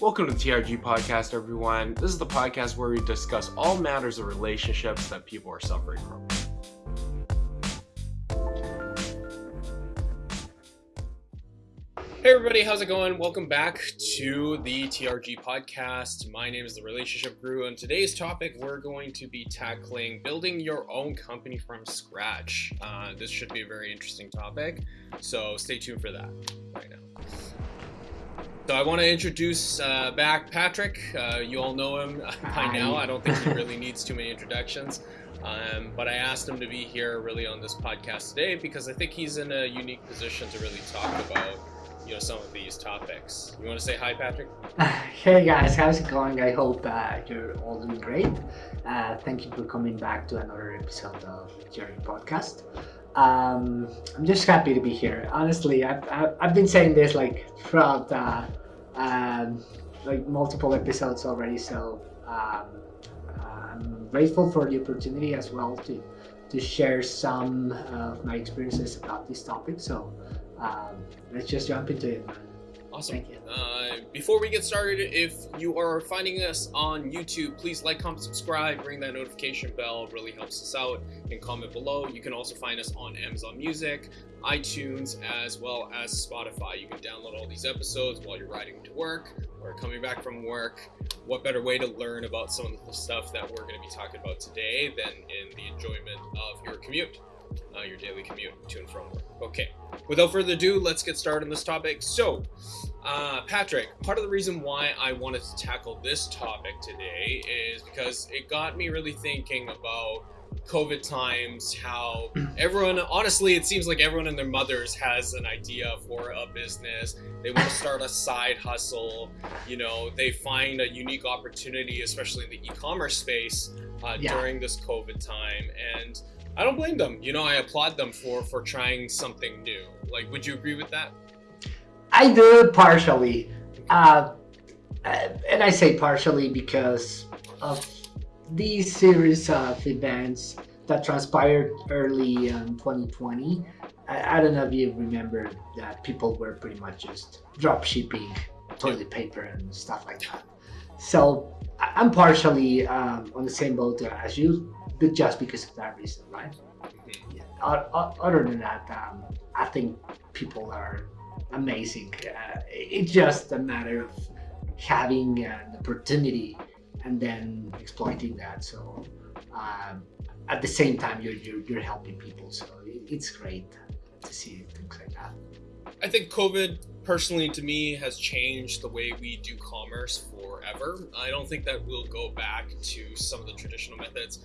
Welcome to the TRG podcast, everyone. This is the podcast where we discuss all matters of relationships that people are suffering from. Hey, everybody, how's it going? Welcome back to the TRG podcast. My name is the Relationship Guru, and today's topic we're going to be tackling building your own company from scratch. Uh, this should be a very interesting topic, so stay tuned for that. So I want to introduce uh, back Patrick. Uh, you all know him by now. I don't think he really needs too many introductions. Um, but I asked him to be here really on this podcast today because I think he's in a unique position to really talk about you know some of these topics. You want to say hi, Patrick? Hey guys, how's it going? I hope uh, you're all doing great. Uh, thank you for coming back to another episode of Jerry Podcast. Um, I'm just happy to be here. Honestly, I've, I've, I've been saying this like throughout uh, um, like multiple episodes already. So um, I'm grateful for the opportunity as well to to share some of my experiences about this topic. So um, let's just jump into it. Awesome. Uh, before we get started, if you are finding us on YouTube, please like, comment, subscribe, ring that notification bell. It really helps us out. And comment below. You can also find us on Amazon Music, iTunes, as well as Spotify. You can download all these episodes while you're riding to work or coming back from work. What better way to learn about some of the stuff that we're going to be talking about today than in the enjoyment of your commute? uh, your daily commute to and from work. Okay, without further ado, let's get started on this topic. So, uh, Patrick, part of the reason why I wanted to tackle this topic today is because it got me really thinking about COVID times, how everyone, honestly, it seems like everyone and their mothers has an idea for a business. They want to start a side hustle. You know, they find a unique opportunity, especially in the e commerce space uh, yeah. during this COVID time. And I don't blame them. You know, I applaud them for for trying something new. Like, would you agree with that? I do partially, uh, and I say partially because of these series of events that transpired early in 2020. I, I don't know if you remember that people were pretty much just drop shipping toilet paper and stuff like that. So I'm partially um, on the same boat as you but just because of that reason, right? Mm-hmm. Yeah. Other than that, um, I think people are amazing. Uh, it's just a matter of having an opportunity and then exploiting that. So um, at the same time, you're, you're, you're helping people. So it's great to see things like that. I think COVID personally to me has changed the way we do commerce forever. I don't think that we'll go back to some of the traditional methods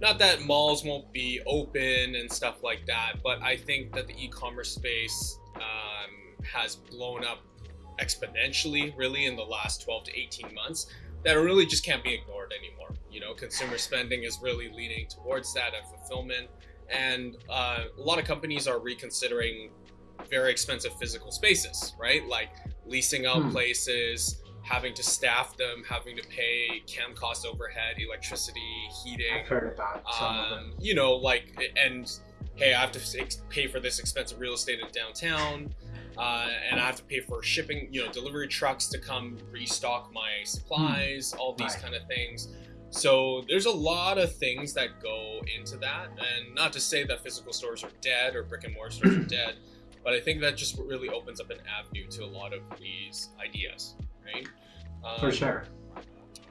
not that malls won't be open and stuff like that, but I think that the e-commerce space um, has blown up exponentially really in the last 12 to 18 months that really just can't be ignored anymore. You know, consumer spending is really leaning towards that and fulfillment. And uh, a lot of companies are reconsidering very expensive physical spaces, right? Like leasing out hmm. places, having to staff them, having to pay cam cost overhead, electricity, heating. I've heard about some um, of them. You know, like, and hey, I have to pay for this expensive real estate in downtown. Uh, and I have to pay for shipping, you know, delivery trucks to come restock my supplies, all these right. kind of things. So there's a lot of things that go into that, and not to say that physical stores are dead or brick and mortar stores are dead, but I think that just really opens up an avenue to a lot of these ideas right? Um, For sure.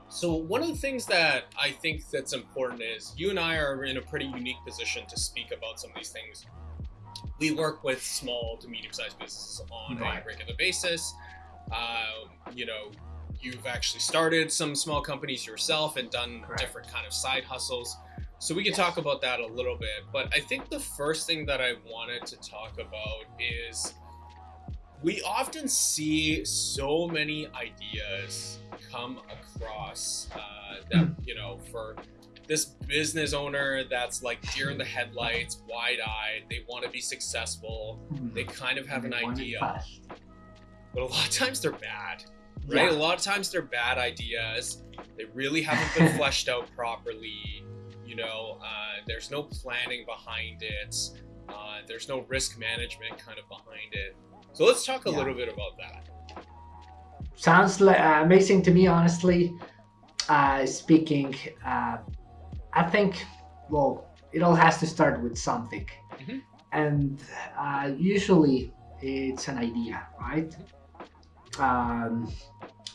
So one of the things that I think that's important is you and I are in a pretty unique position to speak about some of these things. We work with small to medium-sized businesses on right. a regular basis. Uh, you know, you've actually started some small companies yourself and done Correct. different kind of side hustles. So we can yes. talk about that a little bit. But I think the first thing that I wanted to talk about is we often see so many ideas come across uh, that, hmm. you know, for this business owner that's like deer in the headlights, wide eyed, they want to be successful, hmm. they kind of have an idea. But a lot of times they're bad, right? Yeah. A lot of times they're bad ideas. They really haven't been fleshed out properly. You know, uh, there's no planning behind it. Uh, there's no risk management kind of behind it. So let's talk a yeah. little bit about that. sounds like, uh, amazing to me, honestly. Uh, speaking, uh, I think, well, it all has to start with something. Mhm. And uh, usually it's an idea, right? Um,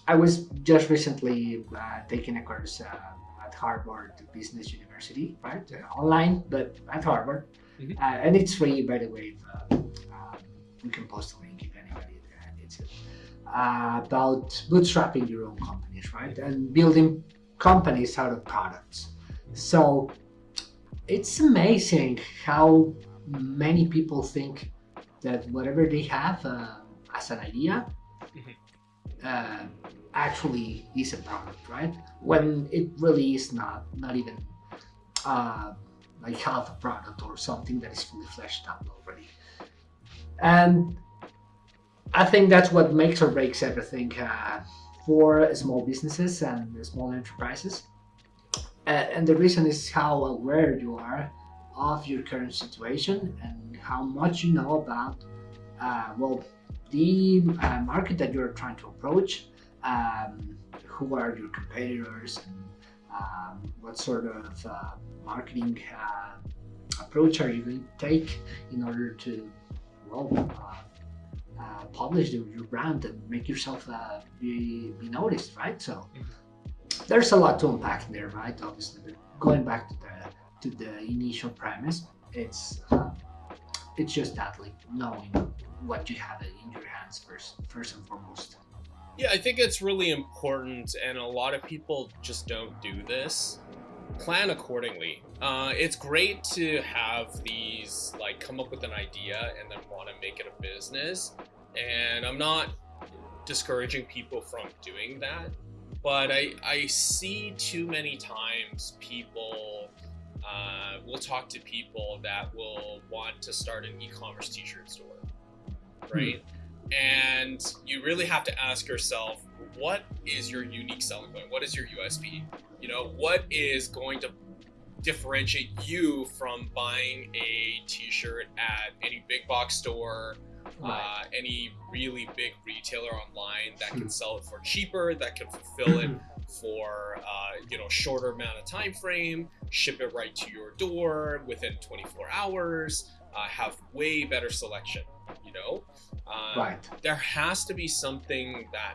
I was just recently uh, taking a course uh, at Harvard Business University, right? Uh, online, but at Harvard. Mhm. Uh, and it's free, by the way. Uh, um, we can post a link if anybody uh, needs it. Uh, about bootstrapping your own companies, right? And building companies out of products. So it's amazing how many people think that whatever they have uh, as an idea Mhm. uh, actually is a product, right? When it really is not, not even uh, like half a product or something that is fully fleshed out already. And I think that's what makes or breaks everything uh, for small businesses and small enterprises. And the reason is how aware you are of your current situation and how much you know about, uh, well, the uh, market that you're trying to approach, um, who are your competitors, and um, what sort of uh, marketing uh, approach are you going to take in order to, well, uh, uh, publish your, brand and make yourself be, be noticed, right? So there's a lot to unpack there, right? Obviously, but going back to the to the initial premise, it's uh, it's just that, like knowing what you have in your hands first, first and foremost. Yeah, I think it's really important, and a lot of people just don't do this. Plan accordingly. Uh, it's great to have these, like, come up with an idea and then want to make it a business. And I'm not discouraging people from doing that, but I, I see too many times people uh, will talk to people that will want to start an e-commerce t-shirt store, right? And you really have to ask yourself, what is your unique selling point? What is your USP? You know, what is going to differentiate you from buying a t-shirt at any big box store, uh, any really big retailer online that can sell it for cheaper, that can fulfill it for uh, you know shorter amount of time frame, ship it right to your door within 24 hours, uh, have way better selection. You know, um, right. there has to be something that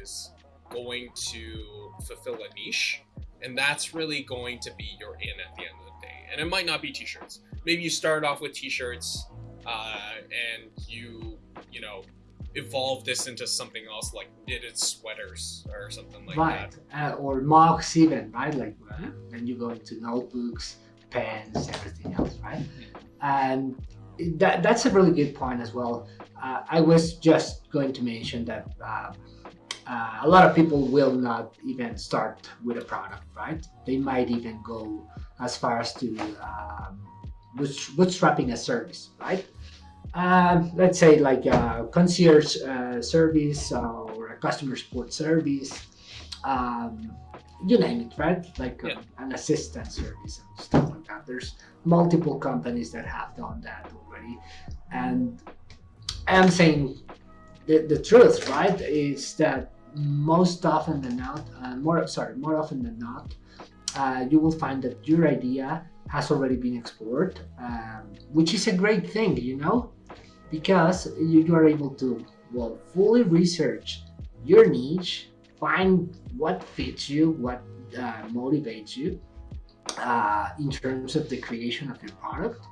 is going to fulfill a niche, and that's really going to be your in at the end of the day. And it might not be t-shirts. Maybe you start off with t-shirts, uh, and you you know evolve this into something else like knitted sweaters or something like right. that. Uh, or mugs even, right? Like uh, then you go into notebooks, pens, everything else, right? And that, that's a really good point as well. Uh, I was just going to mention that uh, uh, a lot of people will not even start with a product, right? They might even go as far as to um, bootstrapping a service, right? Um, let's say like a concierge uh, service or a customer support service, um, you name it, right? Like Yeah. uh, an assistant service and stuff like that. There's multiple companies that have done that already. And I'm saying the, the truth, right, is that most often than not, uh, more sorry, more often than not, uh, you will find that your idea has already been explored, um, which is a great thing, you know, because you, you are able to well fully research your niche, find what fits you, what uh, motivates you uh, in terms of the creation of your product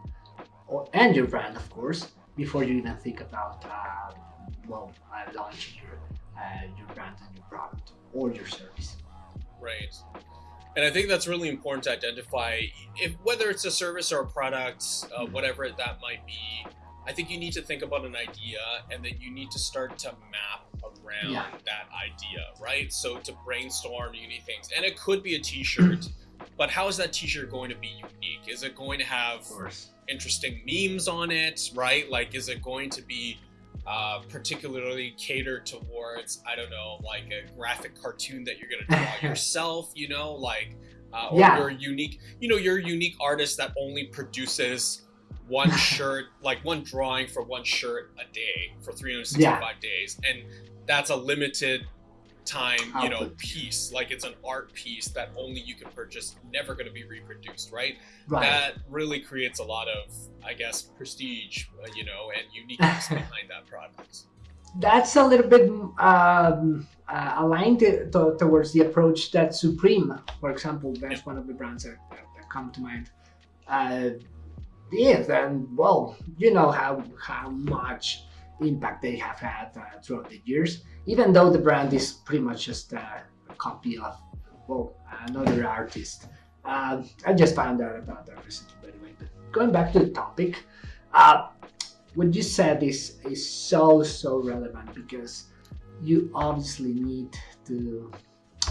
or, and your brand, of course, before you even think about uh, well uh, launching your uh, your brand and your product or your service. Right. And I think that's really important to identify if whether it's a service or a product, uh, whatever that might be. I think you need to think about an idea and then you need to start to map around Yeah. that idea, right? So to brainstorm unique things. And it could be a t-shirt, but how is that t-shirt going to be unique? Is it going to have interesting memes on it, right? Like, is it going to be uh, particularly catered towards, I don't know, like a graphic cartoon that you're going to draw yourself, you know, like, uh, or Yeah. you're unique, you know, you're unique artist that only produces one shirt, like one drawing for one shirt a day for 365 days. And that's a limited time, you know, piece. Like it's an art piece that only you can purchase, never going to be reproduced, right? Right. That really creates a lot of, I guess, prestige, uh, you know, and uniqueness behind that product. That's a little bit um, uh, aligned to, to- towards the approach that Supreme, for example, that's one of the brands that, that, that come to mind. Uh, is and well, you know how how much impact they have had uh, throughout the years. Even though the brand is pretty much just uh, a copy of well another artist. Uh, I just found out about that recently, by the way. But going back to the topic, uh, what you said is is so so relevant because you obviously need to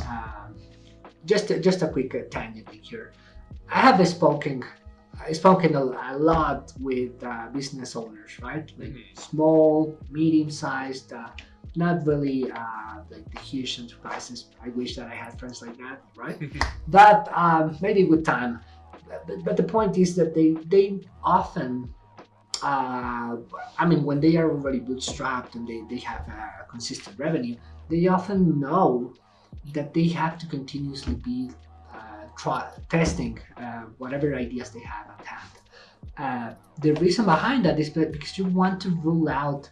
um, just just a quick uh, tangent here. I have a spoken I spoken a, a lot with uh, business owners, right? Like Mhm. small, medium sized, uh, not really uh, like the huge enterprises. I wish that I had friends like that, right? but um, maybe with time. But, but the point is that they they often, uh, I mean, when they are already bootstrapped and they, they have a consistent revenue, they often know that they have to continuously be testing uh, whatever ideas they have at hand. Uh, the reason behind that is because you want to rule out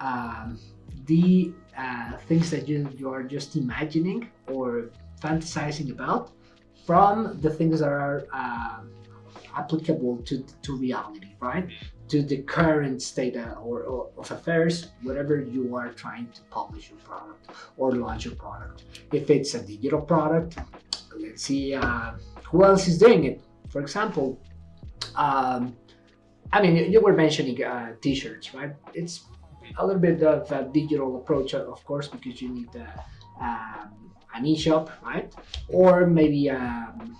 um, the uh, things that you, you are just imagining or fantasizing about from the things that are um applicable to, to reality, right? To the current state uh, or, or of affairs, whatever you are trying to publish your product or launch your product. If it's a digital product, let's see uh, who else is doing it. For example, um, I mean, you- were mentioning uh, t-shirts, right? It's a little bit of a digital approach, uh, of course, because you need uh, um, an e-shop, right? Or maybe um,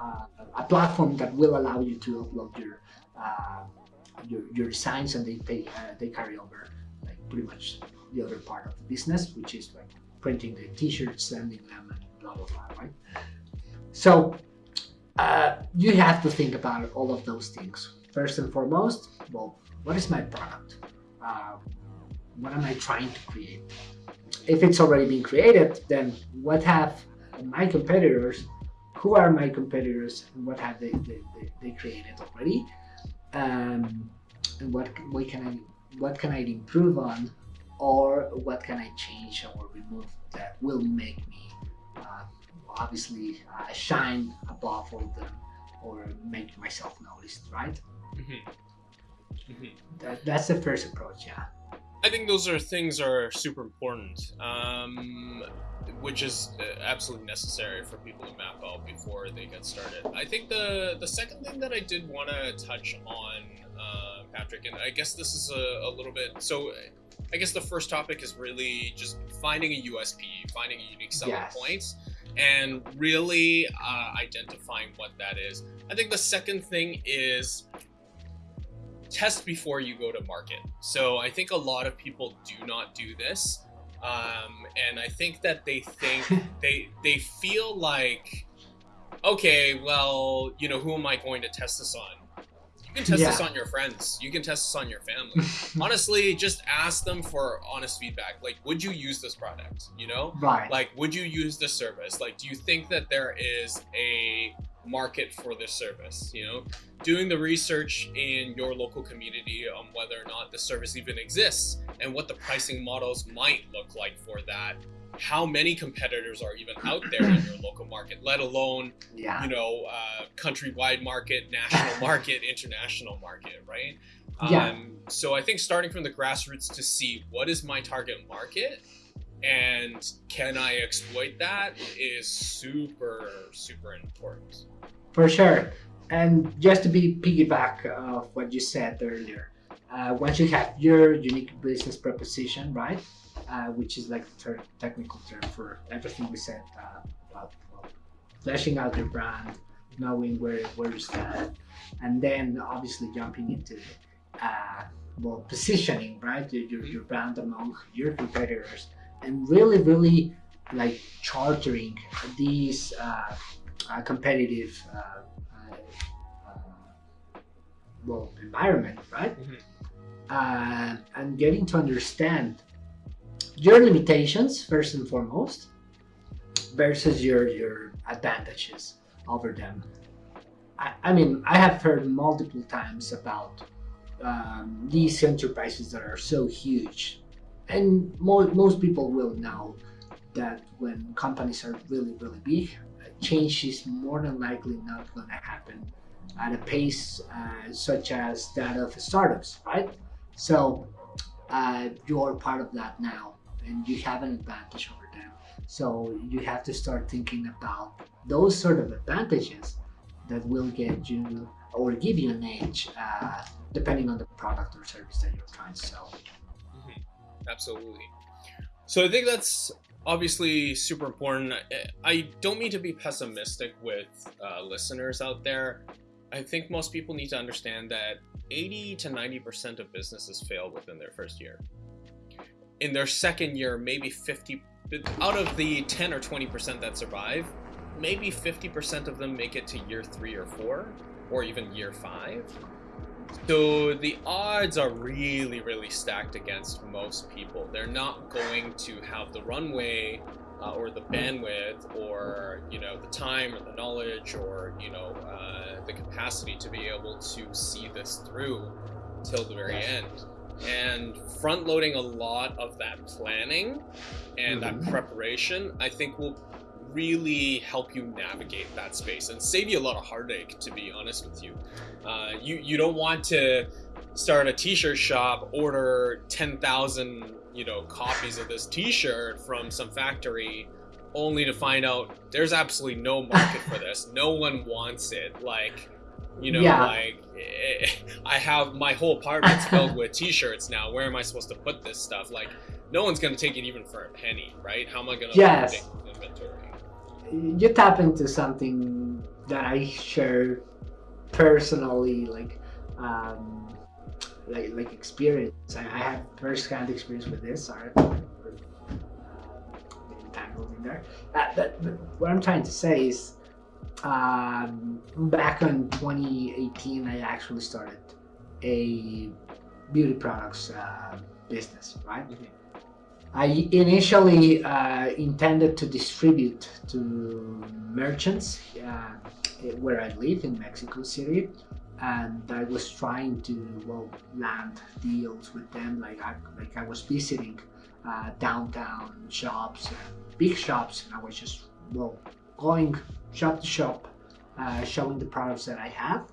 uh, a platform that will allow you to upload your uh, your, your designs and they pay, uh, they carry over like pretty much the other part of the business, which is like printing the t-shirts, sending them, and right? So uh, you have to think about all of those things. First and foremost, well, what is my product? Uh, what am I trying to create? If it's already been created, then what have my competitors? Who are my competitors, and what have they they, they, they created already? Um, and what what can I what can I improve on, or what can I change or remove that will make me uh, obviously uh, shine above all them or make myself noticed, right? Mhm. Mhm. That, that's the first approach, yeah. I think those are things are super important, um, which is uh, absolutely necessary for people to map out before they get started. I think the the second thing that I did want to touch on, uh, Patrick, and I guess this is a, a little bit so. I guess the first topic is really just finding a USP, finding a unique selling Yes. point, and really uh, identifying what that is. I think the second thing is test before you go to market. So I think a lot of people do not do this, um, and I think that they think they they feel like, okay, well, you know, who am I going to test this on? You can test this on your friends. You can test this on your family. Honestly, just ask them for honest feedback. Like, would you use this product? You know, right. like would you use this service like do you think that there is a market for this service you know doing the research in your local community on whether or not the service even exists and what the pricing models might look like for that how many competitors are even out there in your local market let alone yeah. you know uh, countrywide market national market international market right Yeah. um, so i think starting from the grassroots to see what is my target market and can i exploit that is super super important For sure. And just to be piggyback of what you said earlier, uh, once you have your unique business proposition, right, uh, which is like the technical term for everything we said uh, about fleshing out your brand, knowing where where you stand, and then obviously jumping into uh, well positioning, right, your, your, your brand among your competitors, and really really like chartering these. Uh, competitive uh, uh, uh, well environment, right? Mhm. Uh, and getting to understand your limitations first and foremost versus your your advantages over them. I, I mean, I have heard multiple times about um, these enterprises that are so huge, and mo- most people will know that when companies are really really big, change is more than likely not going to happen at a pace uh, such as that of startups, right? So uh, you're part of that now, and you have an advantage over them. So you have to start thinking about those sort of advantages that will get you or give you an edge, uh, depending on the product or service that you're trying to sell. Mhm. Absolutely. So I think that's obviously super important. I- don't mean to be pessimistic with uh, listeners out there. I think most people need to understand that 80 to 90% of businesses fail within their first year. In their second year, maybe 50 out of the 10 or 20% that survive, maybe 50% of them make it to year 3 or 4 or even year 5. So the odds are really, really stacked against most people. They're not going to have the runway uh, or the bandwidth or you know the time or the knowledge or you know uh, the capacity to be able to see this through till the very end. And front loading a lot of that planning and that Mhm. preparation, I think will really help you navigate that space and save you a lot of heartache to be honest with you. Uh, you you don't want to start a t-shirt shop order 10,000 you know copies of this t-shirt from some factory only to find out there's absolutely no market for this. No one wants it. Like you know Yeah. like i have my whole apartment's filled with t-shirts now. Where am i supposed to put this stuff? Like no one's gonna take it even for a penny right? How am i gonna Yes. inventory you tap into something that I share personally, like, um, like, like experience. I, I have first-hand experience with this. Sorry, for, uh, getting tangled in there. Uh, but, but what I'm trying to say is, um, back in 2018, I actually started a beauty products uh, business, right? I initially uh, intended to distribute to merchants uh, where I live in Mexico City, and I was trying to well land deals with them. Like I like I was visiting uh, downtown shops, and big shops, and I was just well going shop to shop, uh, showing the products that I have,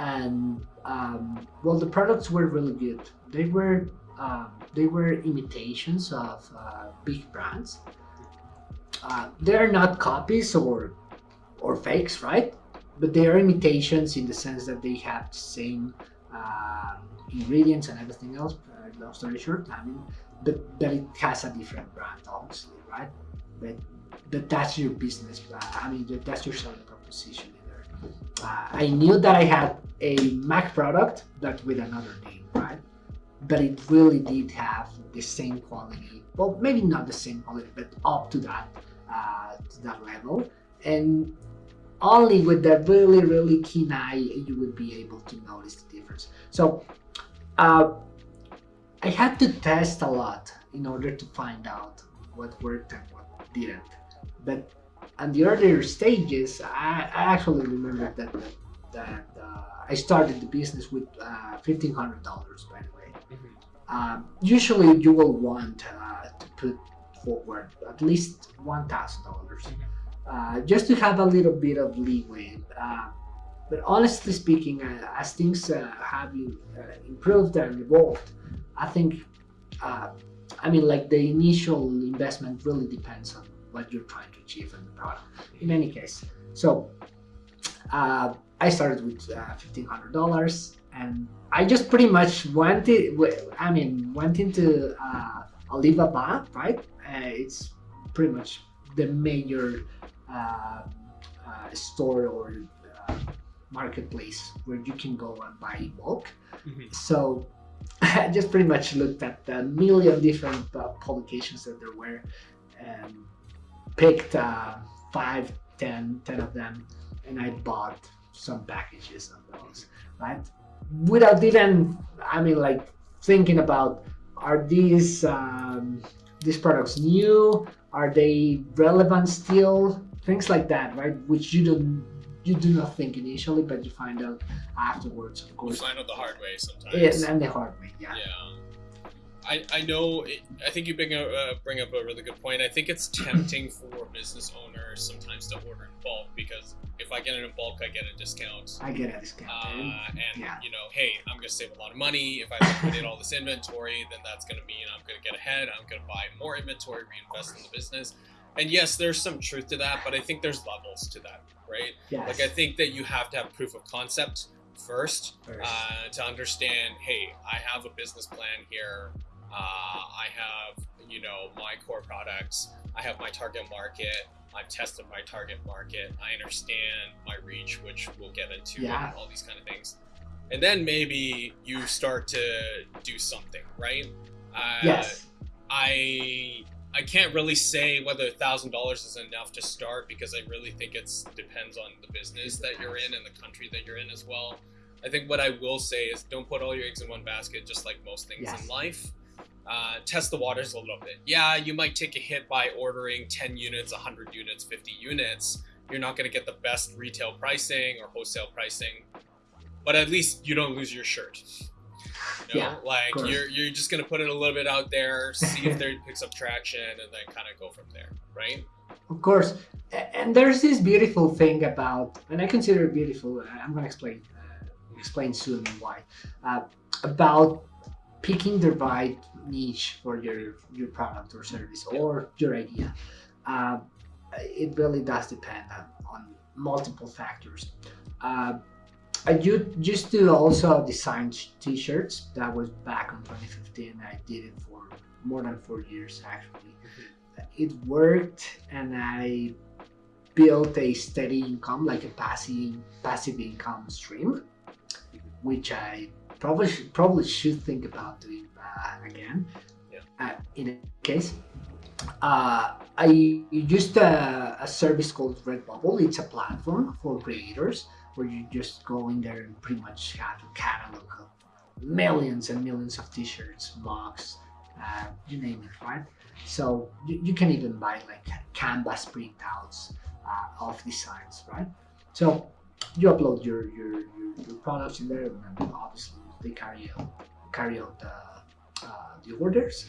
and um, well the products were really good. They were um, they were imitations of uh, big brands. Uh, they're not copies or or fakes, right? But they are imitations in the sense that they have the same uh, ingredients and everything else. Uh, long story short, I mean, but but it has a different brand, obviously, right? But but that's your business. Uh, I mean, that's your selling proposition. Uh, I knew that I had a Mac product, but with another name, right? But it really did have the same quality. Well, maybe not the same quality, but up to that, uh, to that level. And only with that really, really keen eye, you would be able to notice the difference. So, uh, I had to test a lot in order to find out what worked and what didn't. But on the earlier stages, I, I actually remember that that, that uh, I started the business with uh, fifteen hundred dollars, by the um, usually you will want uh, to put forward at least one thousand dollars, uh, just to have a little bit of leeway. Uh, but honestly speaking, uh, as things have improved and evolved, I think, I mean, like the initial investment really depends on what you're trying to achieve in the product. In any case, so I started with uh, fifteen hundred dollars, and I just pretty much went. I mean, went into uh, Alibaba, right? Uh, it's pretty much the major uh, uh, store or uh, marketplace where you can go and buy in bulk. Mhm. So I just pretty much looked at the million different uh, publications that there were and picked uh, five, ten, ten of them, and I bought some packages of those, right? Without even, I mean, like thinking about, are these um, these products new? Are they relevant still? Things like that, right? Which you don't you do not think initially, but you find out afterwards, of course. You find out the hard way sometimes. Yeah, and the hard way, yeah. Yeah. I, I know it, I think you bring, a, uh, bring up a really good point. I think it's tempting for business owners sometimes to order in bulk because if I get it in bulk, I get a discount. I get a discount. Uh, and Yeah. you know, hey, I'm gonna save a lot of money if I liquidate all this inventory. Then that's gonna mean I'm gonna get ahead. I'm gonna buy more inventory, reinvest in the business. And yes, there's some truth to that, but I think there's levels to that, right? yes. Like I think that you have to have proof of concept first First. uh, to understand. Hey, I have a business plan here. Uh, I have you know my core products. I have my target market. I've tested my target market. I understand my reach, which we'll get into, Yeah. all these kind of things. And then maybe you start to do something, right? Uh, yes. I I can't really say whether a thousand dollars is enough to start because I really think it depends on the business that you're in and the country that you're in as well. I think what I will say is don't put all your eggs in one basket, just like most things Yes. in life. Uh, test the waters a little bit. Yeah, you might take a hit by ordering 10 units, 100 units, 50 units. You're not going to get the best retail pricing or wholesale pricing, but at least you don't lose your shirt. You know? Yeah, like you're you're just gonna put it a little bit out there, see if there picks up traction, and then kind of go from there, right? Of course. And there's this beautiful thing about, and I consider it beautiful. I'm going to explain uh, explain soon why. Uh, about picking the right niche for your your product or service or your idea. Uh, it really does depend on, on multiple factors. Uh, I used to also design t-shirts. That was back in 2015. I did it for more than four years actually it worked and I built a steady income, like a passive passive income stream, which I probably should, probably should think about doing uh, again. Yeah. Uh, in a case, uh, I used a, a service called Redbubble. It's a platform for creators where you just go in there and pretty much have a catalog of millions and millions of t-shirts, mugs, uh, you name it, right? So you, you can even buy like canvas printouts uh, of designs, right? So you upload your, your, your, your products in there, and obviously they carry out carry out the, uh, the orders.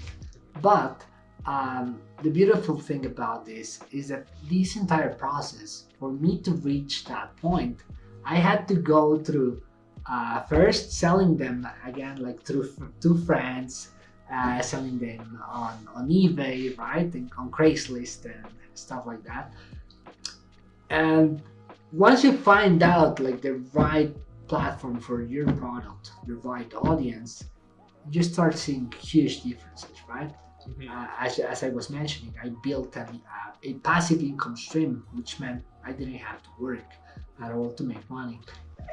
But um, the beautiful thing about this is that this entire process, for me to reach that point, I had to go through uh, first selling them again, like through two friends, uh, selling them on, on eBay, right, and on Craigslist and stuff like that. And once you find out like the right platform for your product, your right audience, you start seeing huge differences, right? Uh, as, as I was mentioning, I built an, uh, a passive income stream, which meant I didn't have to work at all to make money.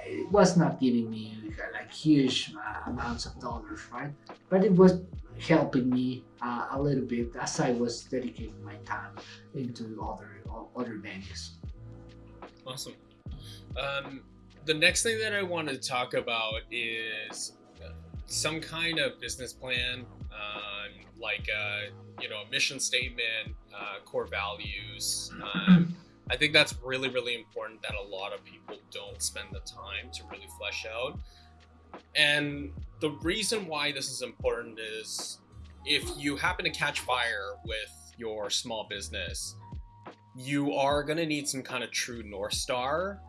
It was not giving me like huge uh, amounts of dollars, right? But it was helping me uh, a little bit as I was dedicating my time into other other venues. Awesome. Um, the next thing that I want to talk about is some kind of business plan, um, like uh, you know, a mission statement, uh, core values. Um, I think that's really, really important that a lot of people don't spend the time to really flesh out. And the reason why this is important is if you happen to catch fire with your small business, you are going to need some kind of true North Star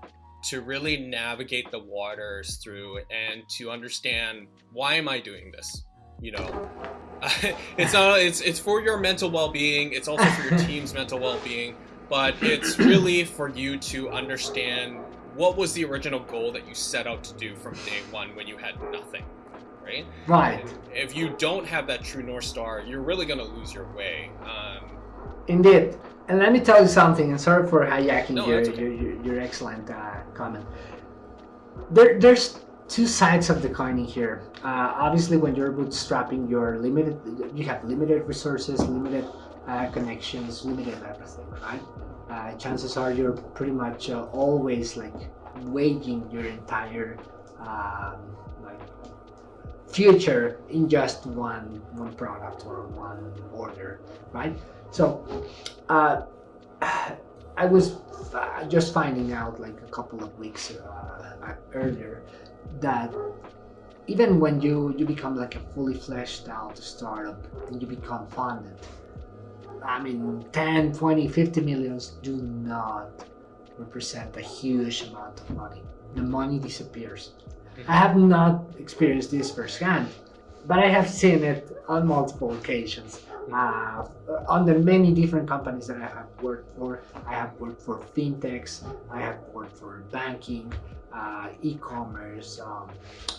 to really navigate the waters through and to understand why am I doing this? You know, it's not, it's, it's for your mental well-being. It's also for your team's mental well-being, but it's really for you to understand what was the original goal that you set out to do from day one when you had nothing, right? Right. If you don't have that true North Star, you're really going to lose your way. Um, Indeed. And let me tell you something, and sorry for hijacking No, your, okay. your, your, your excellent uh, comment. There, there's two sides of the coin in here. Uh, obviously, when you're bootstrapping, you're limited. You have limited resources, limited uh, connections, limited everything, right? Uh, chances are you're pretty much uh, always like waging your entire um, like future in just one one product or one order, right? So uh, I was just finding out like a couple of weeks uh, earlier that even when you you become like a fully fleshed out startup and you become funded i mean 10 20 50 millions do not represent a huge amount of money. The money disappears. Mm-hmm. i have not experienced this firsthand but i have seen it on multiple occasions uh, under many different companies that I have worked for. I have worked for fintechs, I have worked for banking, uh, e-commerce, um,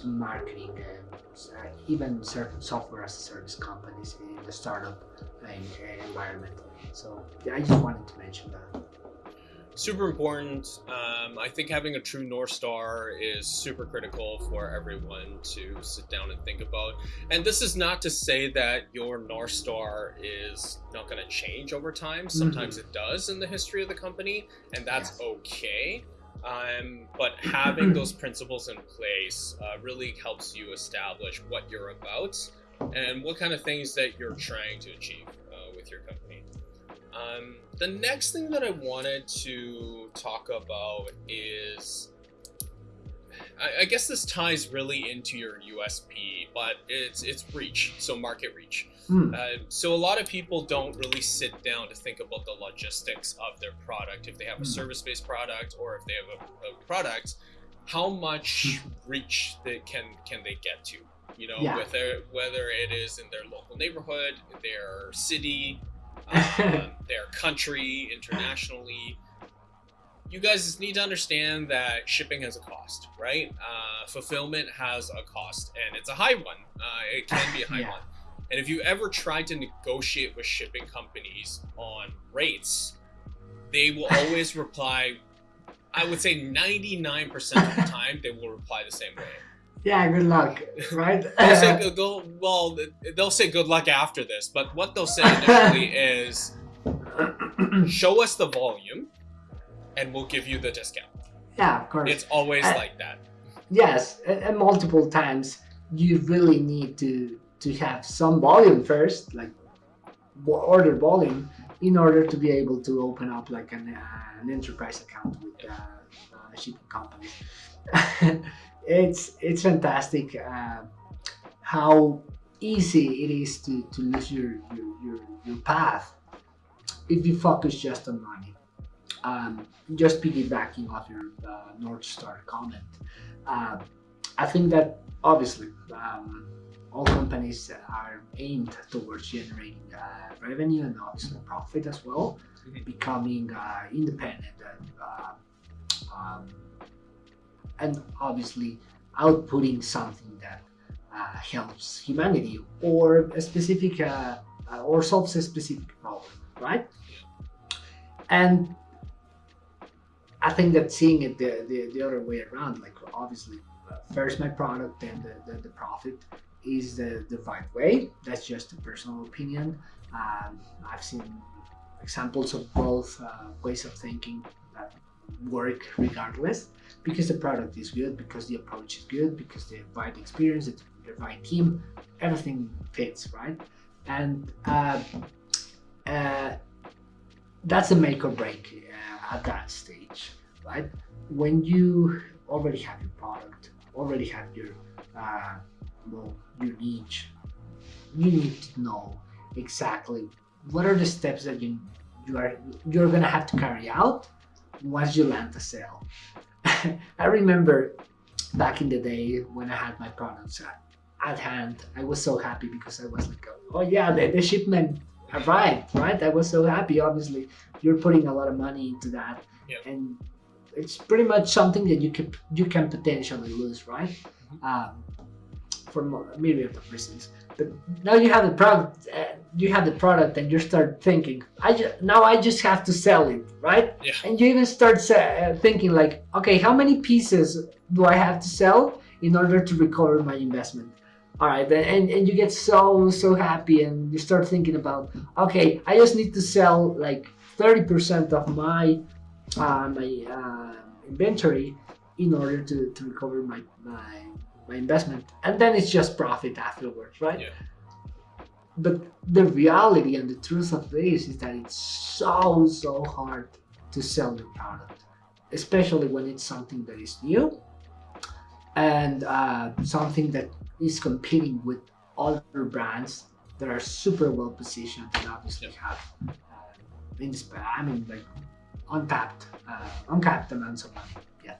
marketing, uh, even certain software as a service companies in the startup uh, environment. So yeah, I just wanted to mention that super important. Um, I think having a true North Star is super critical for everyone to sit down and think about. And this is not to say that your North Star is not going to change over time. Sometimes mm-hmm. it does in the history of the company, and that's yes. okay. Um, but having those principles in place uh, really helps you establish what you're about and what kind of things that you're trying to achieve uh, with your company. Um, the next thing that I wanted to talk about is I, I, guess this ties really into your USP, but it's it's reach, so market reach. Hmm. Uh, so a lot of people don't really sit down to think about the logistics of their product. If they have a hmm. service-based product or if they have a, a product, how much hmm. reach they can can they get to? You know, yeah. whether whether it is in their local neighborhood, their city, um, their country, internationally. You guys need to understand that shipping has a cost, right? Uh, fulfillment has a cost, and it's a high one. Uh, it can be a high yeah. one. And if you ever try to negotiate with shipping companies on rates, they will always reply. I would say 99% of the time, they will reply the same way yeah, good luck, right? they'll say good, go, well, they'll say good luck after this, but what they'll say initially is, show us the volume, and we'll give you the discount. Yeah, of course. It's always uh, like that. Yes, and multiple times you really need to to have some volume first, like order volume, in order to be able to open up like an, uh, an enterprise account with uh, uh shipping companies. It's it's fantastic uh, how easy it is to, to lose your, your, your, your path if you focus just on money. Um, just piggybacking off your uh, North Star comment, uh, I think that obviously um, all companies are aimed towards generating uh, revenue and obviously profit as well, mm-hmm. becoming uh, independent and uh, um, and obviously outputting something that uh, helps humanity or a specific uh, uh, or solves a specific problem, right? And I think that seeing it the, the, the other way around, like obviously uh, first my product then the, the, the, profit is the, the right way. That's just a personal opinion. Um, I've seen examples of both uh, ways of thinking that work regardless because the product is good, because the approach is good, because the right experience, the right team, everything fits, right? And uh, uh, that's a make or break uh, at that stage, right? When you already have your product, already have your uh, well, your niche, you need to know exactly what are the steps that you you are you're gonna have to carry out once you land the sale. I remember back in the day when I had my products at, at hand, I was so happy because I was like, oh yeah, the, the shipment arrived, right? I was so happy. Obviously, you're putting a lot of money into that, and it's pretty much something that you can you can potentially lose, right? Mm-hmm. Um, for a myriad of reasons. But now you have the product, uh, you have the product, and you start thinking, I just, now I just have to sell it, right? Yeah. And you even start uh, thinking like, okay, how many pieces do I have to sell in order to recover my investment? All right, and and you get so so happy, and you start thinking about, okay, I just need to sell like thirty percent of my uh, my uh, inventory in order to, to recover my my my investment, and then it's just profit afterwards, right? Yeah. But the reality and the truth of this is that it's so so hard to sell your product, especially when it's something that is new and uh, something that is competing with other brands that are super well positioned and obviously have uh, in I mean like untapped uh, uncapped amounts of money. Yeah.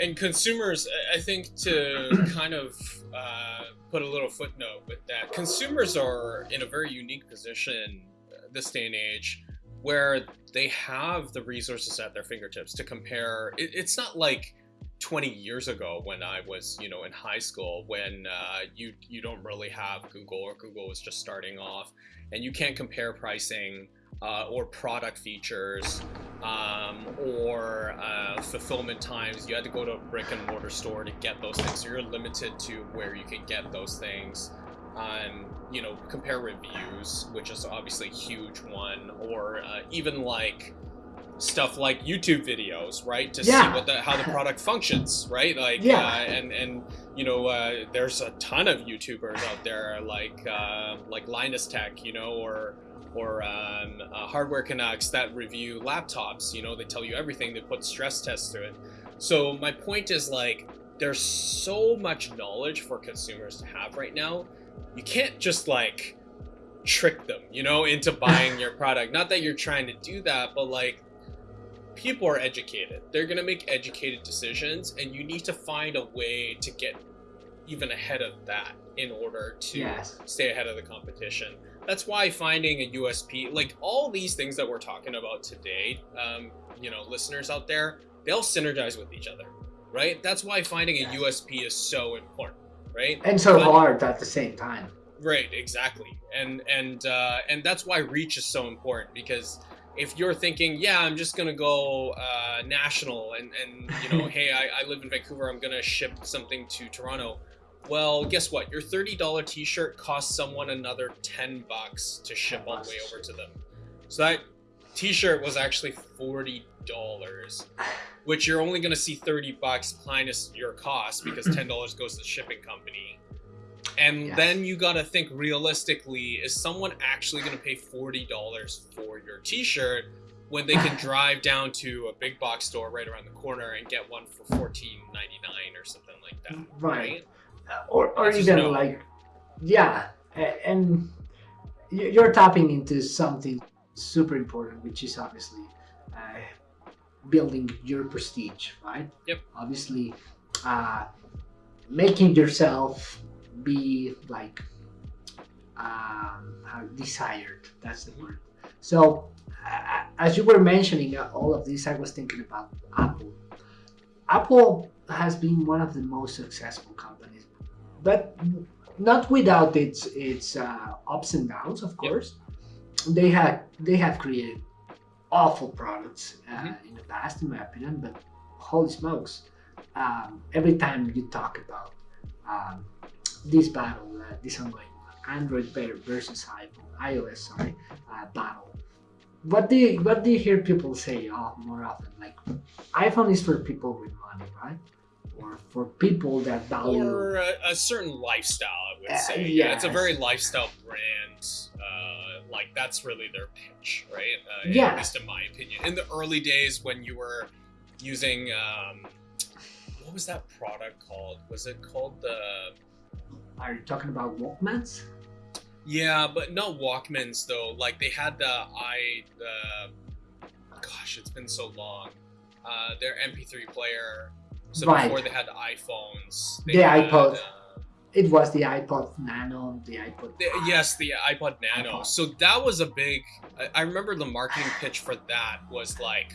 And consumers, I- think to kind of uh, put a little footnote with that, consumers are in a very unique position uh, this day and age where they have the resources at their fingertips to compare. It, it's not like 20 years ago when I was, you know, in high school when uh, you you don't really have Google or Google was just starting off, and you can't compare pricing uh, or product features um, or uh, fulfillment times. You had to go to a brick and mortar store to get those things. So you're limited to where you can get those things. Um, you know, compare reviews, which is obviously a huge one, or uh, even like stuff like YouTube videos, right? To Yeah. see what the how the product functions, right? Like, Yeah. uh, and and you know, uh, there's a ton of YouTubers out there like uh, like Linus Tech, you know, or or um, uh, Hardware Canucks that review laptops. You know, they tell you everything. They put stress tests to it. So my point is like, there's so much knowledge for consumers to have right now. You can't just like trick them, you know, into buying your product. Not that you're trying to do that, but like people are educated. They're going to make educated decisions and you need to find a way to get even ahead of that in order to Yes. stay ahead of the competition. That's why finding a USP, like all these things that we're talking about today, um, you know, listeners out there, they all synergize with each other, right? That's why finding a. USP is so important, right? And so But- hard at the same time. Right, exactly, and and uh, and that's why reach is so important because if you're thinking, yeah, I'm just gonna go uh, national, and and you know, hey, I, I live in Vancouver, I'm gonna ship something to Toronto. Well, guess what? Your thirty dollar T-shirt costs someone another ten bucks to ship all the way over to them. So that T-shirt was actually forty dollars, which you're only gonna see thirty bucks minus your cost because ten dollars goes to the shipping company. And Yes. then you gotta think realistically: is someone actually gonna pay forty dollars for your T-shirt when they can drive down to a big box store right around the corner and get one for fourteen ninety nine or something like that? Right. Uh, or, or even no. like yeah and you're tapping into something super important which is obviously uh, building your prestige right Yep. obviously uh, making yourself be like um, how desired that's the word so uh, as you were mentioning uh, all of this i was thinking about apple apple has been one of the most successful companies but not without its its uh, ups and downs of Yep. course they have they have created awful products uh, Mhm. in the past in my opinion but holy smokes um, every time you talk about um, this battle uh, this ongoing android ver- versus iphone ios sorry uh, battle what do you what do you hear people say uh, more often like iphone is for people with money right or for people that value or a, a certain lifestyle, I would Uh, say. Yeah, it's a very lifestyle brand. Uh, like that's really their pitch, right? Uh, Yeah. At least in my opinion. In the early days when you were using, um, what was that product called? Was it called the? are you talking about walkmans Yeah, but not Walkmans though. Like they had the i the. Gosh, it's been so long. Uh, their MP3 player. So Right. before they had the iPhones. The iPod. uh, it was the ipod nano the ipod The- yes, the iPod Nano. iPod. So that was a big. I, I remember the marketing pitch for that was like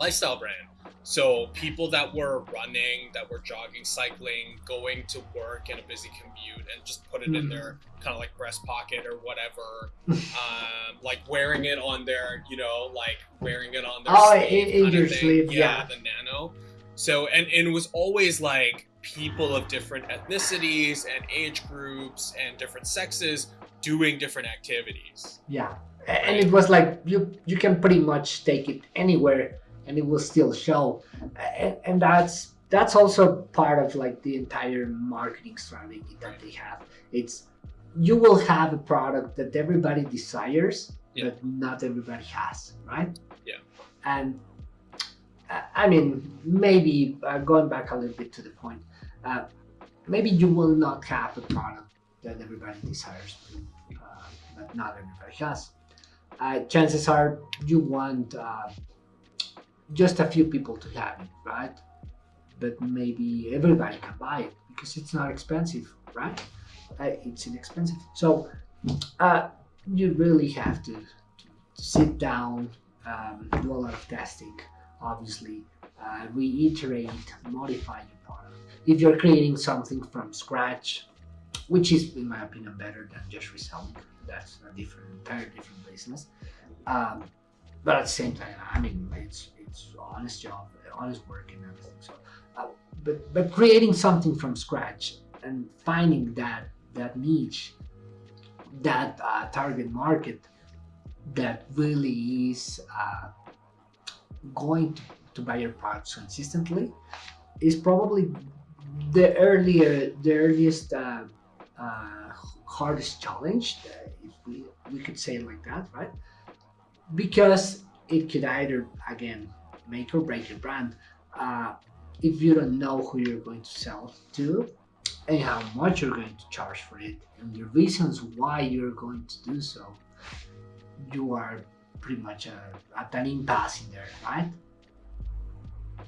lifestyle brand. So people that were running, that were jogging, cycling, going to work in a busy commute, and just put it in Mhm. their kind of like breast pocket or whatever. um, like wearing it on their, you know, like wearing it on their Oh, sleeve in- in your sleeve, yeah, yeah. the Nano. So and, and it was always like people of different ethnicities and age groups and different sexes doing different activities. yeah and it was like you you can pretty much take it anywhere and it will still show and, and that's that's also part of like the entire marketing strategy that they have. It's you will have a product that everybody desires, Yeah. but not everybody has, right? Yeah. And I mean, maybe uh, going back a little bit to the point, uh, maybe you will not have a product that everybody desires, uh, but not everybody has. Uh, chances are you want uh, just a few people to have it, right? But maybe everybody can buy it because it's not expensive, right? Uh, it's inexpensive. So you really have to, to sit down, um, do a lot of testing, obviously, uh, reiterate, modify your product. If you're creating something from scratch, which is, in my opinion, better than just reselling, that's a different, entire different business. Um, but at the same time, I mean, it's it's honest job, honest work, and everything. So, uh, but but creating something from scratch and finding that that niche, that uh, target market, that really is uh, going to, to buy your products consistently, is probably the earlier the earliest uh, uh, hardest challenge, if we we could say it like that, right? Because it could either again make or break your brand uh, if you don't know who you're going to sell to and how much you're going to charge for it and the reasons why you're going to do so you are pretty much uh, at an impasse in there right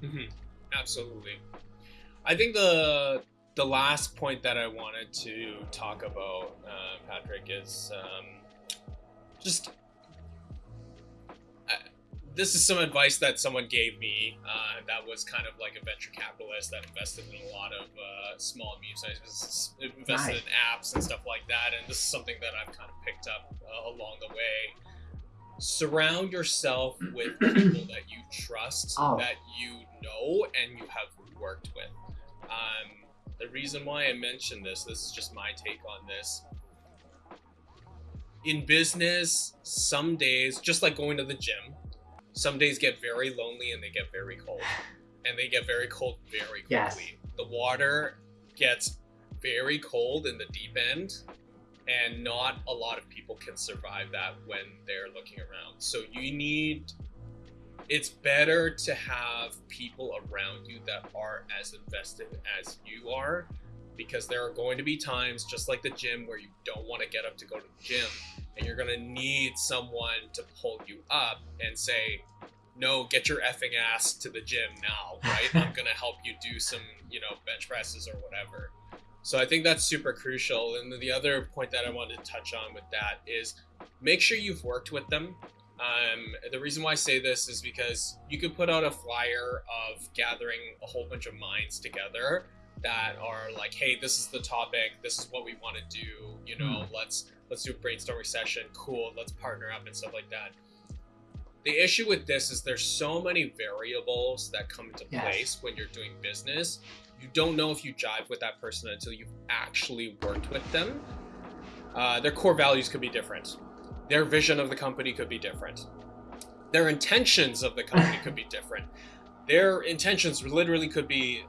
Mhm. Absolutely. I think the the last point that I wanted to talk about, uh, Patrick, is um, just uh, this is some advice that someone gave me. Uh, that was kind of like a venture capitalist that invested in a lot of uh, small and medium-sized businesses, invested Nice. in apps and stuff like that. And this is something that I've kind of picked up uh, along the way. Surround yourself with people that you trust, Oh. that you know, and you have worked with. Um, the reason why I mentioned this, this is just my take on this. In business, some days, just like going to the gym, some days get very lonely and they get very cold. And they get very cold very quickly. Yes. The water gets very cold in the deep end, and not a lot of people can survive that when they're looking around. So you need it's better to have people around you that are as invested as you are because there are going to be times just like the gym where you don't want to get up to go to the gym and you're going to need someone to pull you up and say no get your effing ass to the gym now right i'm going to help you do some you know bench presses or whatever so i think that's super crucial and the other point that i wanted to touch on with that is make sure you've worked with them um, the reason why I say this is because you could put out a flyer of gathering a whole bunch of minds together that are like, "Hey, this is the topic. This is what we want to do. You know, let's let's do a brainstorming session. Cool. Let's partner up and stuff like that." The issue with this is there's so many variables that come into Yes. place when you're doing business. You don't know if you jive with that person until you've actually worked with them. Uh, their core values could be different their vision of the company could be different. Their intentions of the company could be different. Their intentions literally could be,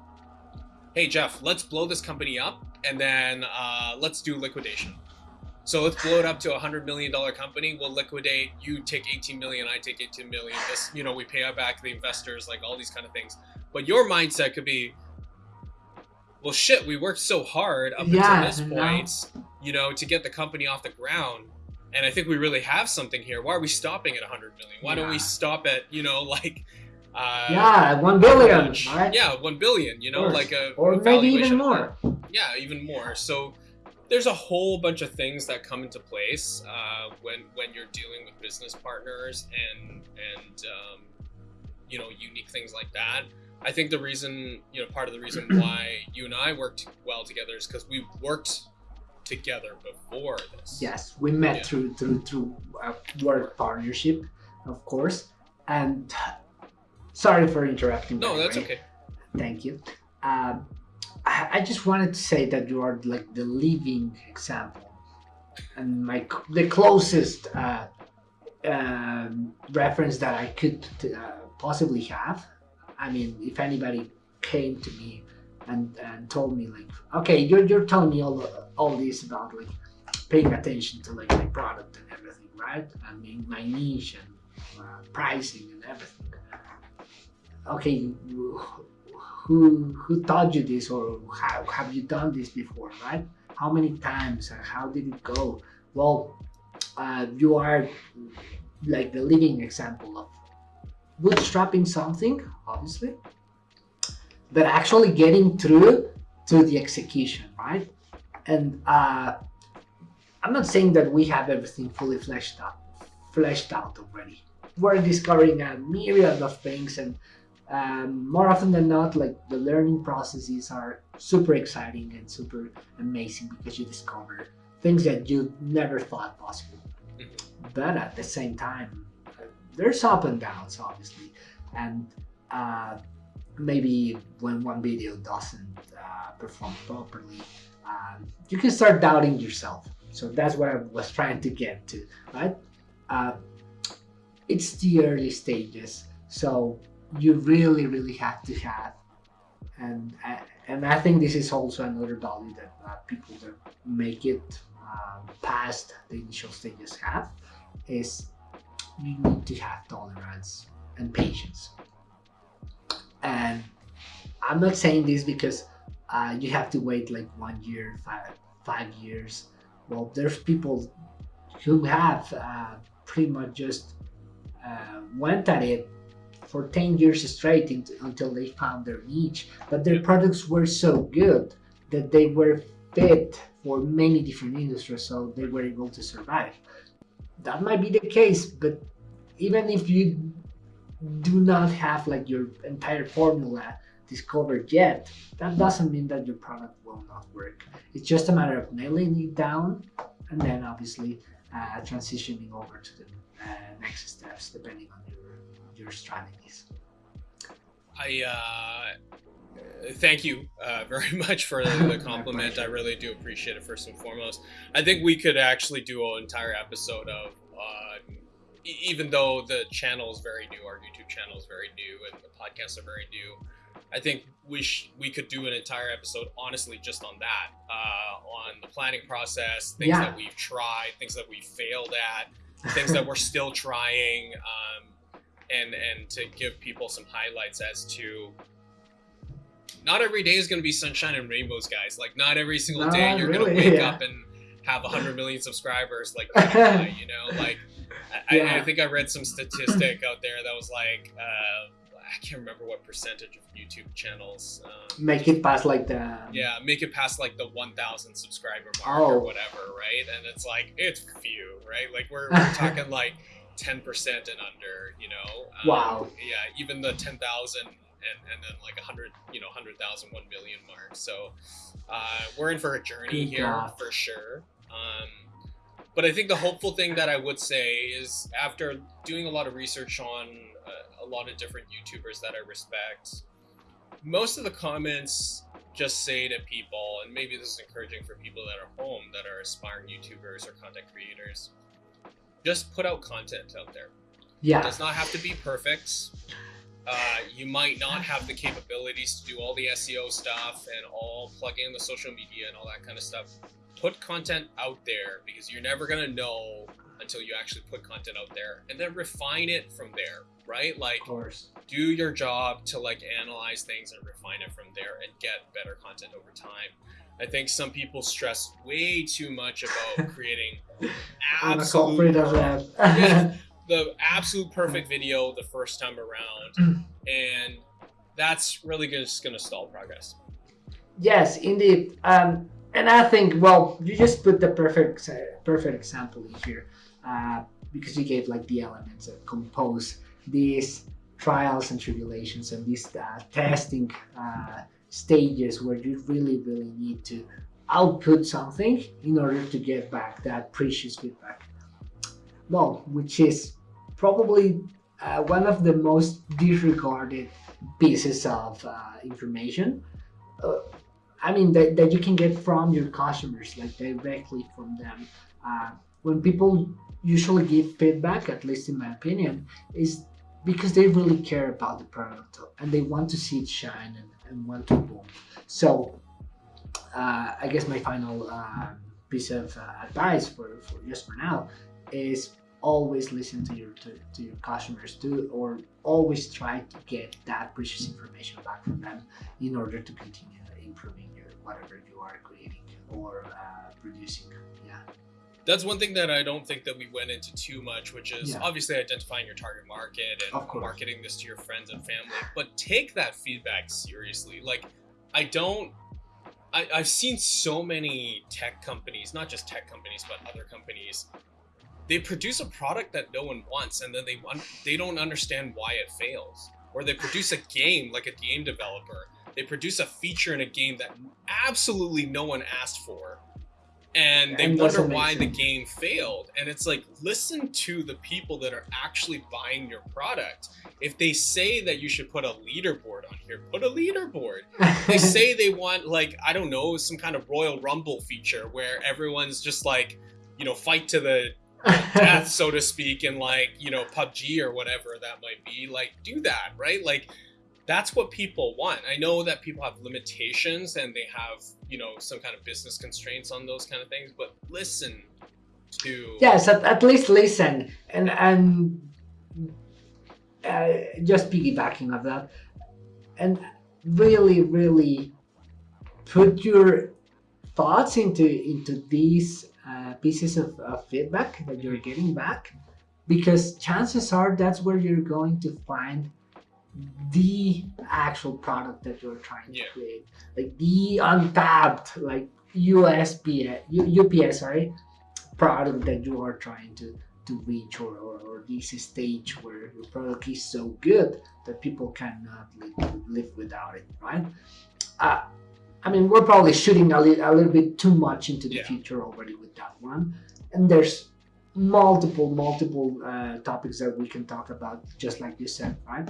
hey Jeff, let's blow this company up and then uh, let's do liquidation. So let's blow it up to a hundred million dollar company. We'll liquidate. You take 18 million. I take 18 million. This, you know, we pay back the investors, like all these kind of things. But your mindset could be, well, shit, we worked so hard up Yeah, until this point, you know, to get the company off the ground and I think we really have something here. Why are we stopping at 100 million? Why don't we stop at you know like uh, yeah one billion right yeah, one billion. You know, like a or a maybe even more Yeah, even more. So there's a whole bunch of things that come into place uh, when when you're dealing with business partners and and um, you know unique things like that. I think the reason you know part of the reason why you and I worked well together is because we worked together before this. Yes, we met Yeah. through through through a work partnership, of course. And sorry for interrupting. No, that's way. okay. Thank you. Um, I, I just wanted to say that you are like the living example, and my the closest uh, um, reference that I could uh, possibly have. I mean, if anybody came to me and, and told me like, okay, you're, you're telling me all, all this about like paying attention to like my product and everything, right? I mean, my niche and uh, pricing and everything. Okay, who who taught you this or how have you done this before, right? How many times? And how did it go? Well, uh, you are like the living example of bootstrapping something, obviously, but actually getting through to the execution, right? And uh, I'm not saying that we have everything fully fleshed out, fleshed out already. We're discovering a myriad of things, and um, more often than not, like the learning processes are super exciting and super amazing because you discover things that you never thought possible. Mm-hmm. But at the same time, there's up and downs, obviously, and uh, maybe when one video doesn't uh, perform properly, um, you can start doubting yourself. So that's what I was trying to get to, right? Uh, it's the early stages, so you really, really have to have, and uh, and I think this is also another value that uh, people that make it past the initial stages have, is you need to have tolerance and patience. And I'm not saying this because uh, you have to wait like one year, five, five years. Well, there's people who have uh, pretty much just uh, went at it for 10 years straight until they found their niche. But their products were so good that they were fit for many different industries, so they were able to survive. That might be the case, but even if you do not have like your entire formula discovered yet, that doesn't mean that your product will not work. It's just a matter of nailing it down and then obviously uh, transitioning over to the uh, next steps depending on your your strategies. I uh, thank you uh, very much for the compliment. I really do appreciate it first and foremost. I think we could actually do an entire episode of uh, even though the channel is very new, our YouTube channel is very new, and the podcasts are very new. I think we we could do an entire episode, honestly, just on that, uh, on the planning process, things yeah. that we've tried, things that we failed at, things that we're still trying, um, and and to give people some highlights as to. Not every day is going to be sunshine and rainbows, guys. Like, not every single not day you're really, going to wake yeah. up and have 100 million subscribers, like, you know, like yeah. I, I, think I read some statistic out there that was like, uh, I can't remember what percentage of YouTube channels um, make it past like the yeah, make it past like the 1,000 subscriber mark oh. or whatever, right? And it's like it's few, right? Like we're, we're talking like 10% and under, you know. Um, wow. Yeah, even the 10,000 and and then like a 100, you know, 100,000, 1 million mark. So uh, we're in for a journey Good here God. for sure. Um, but I think the hopeful thing that I would say is after doing a lot of research on uh, a lot of different YouTubers that I respect, most of the comments just say to people, and maybe this is encouraging for people that are home that are aspiring YouTubers or content creators, just put out content out there. Yeah. It does not have to be perfect. Uh, you might not have the capabilities to do all the SEO stuff and all plug in the social media and all that kind of stuff put content out there because you're never going to know until you actually put content out there and then refine it from there right? Like do your job to like analyze things and refine it from there and get better content over time. I think some people stress way too much about creating absolute yeah, the absolute perfect video the first time around and that's really just going to stall progress. Yes indeed. Um, and I think, well, you just put the perfect perfect example here uh, because you gave like the elements that compose these trials and tribulations and these uh, testing uh, stages where you really, really need to output something in order to get back that precious feedback. Well, which is probably uh, one of the most disregarded pieces of uh, information. I mean that, that you can get from your customers, like directly from them. Uh, when people usually give feedback, at least in my opinion, is because they really care about the product and they want to see it shine and, and when to boom. So uh, I guess my final uh, piece of uh, advice for, for just for now is always listen to your to, to your customers too or always try to get that precious information back from them in order to continue improving your whatever you are creating or uh, producing yeah that's one thing that I don't think that we went into too much, which is Yeah. obviously identifying your target market and marketing this to your friends and family. But take that feedback seriously. Like, I don't. I, I've seen so many tech companies, not just tech companies, but other companies. They produce a product that no one wants, and then they want they don't understand why it fails. Or they produce a game like a game developer. They produce a feature in a game that absolutely no one asked for, and they And wonder why the game failed. And it's like listen to the people that are actually buying your product. If they say that you should put a leaderboard on here, put a leaderboard they say they want like I don't know some kind of Royal Rumble feature where everyone's just like you know fight to the death so to speak in like you know PUBG or whatever that might be like do that right? Like that's what people want. I know that people have limitations and they have you know some kind of business constraints on those kind of things but listen to yes at, at least listen and and uh, just piggybacking of that and really really put your thoughts into into these uh, pieces of, of feedback that you're getting back because chances are that's where you're going to find the actual product that you're trying Yeah. to create like the untapped like USP UPS sorry product that you are trying to to reach or, or, or this stage where your product is so good that people cannot live, live without it right uh, i mean we're probably shooting a, li- a little bit too much into the Yeah. future already with that one. And there's multiple multiple uh, topics that we can talk about just like you said right?